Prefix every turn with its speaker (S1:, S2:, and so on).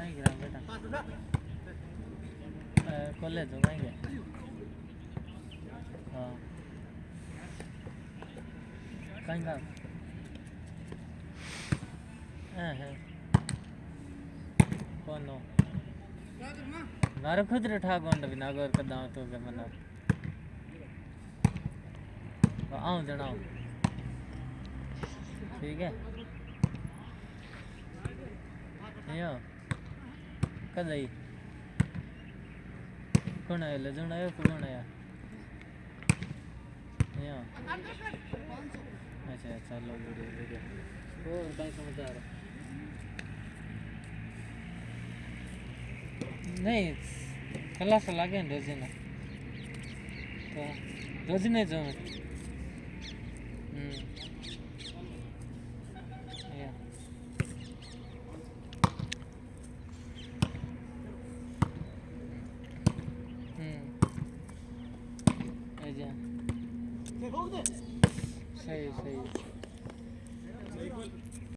S1: कहीं गिरा बेटा कॉलेज हो कहीं हाँ। हाँ? है हो भी नागोर का दांव तो के मना। आऊँ जनाओ ठीक है? यो કદાઈ ઘણા એટલે જણાયો કે ઘણાયા અચ્છા ચાલો ઓ કઈ સમાચાર નહીં ખલાસો લાગે ને રજીને તો રજીને જ હમ जा सही सही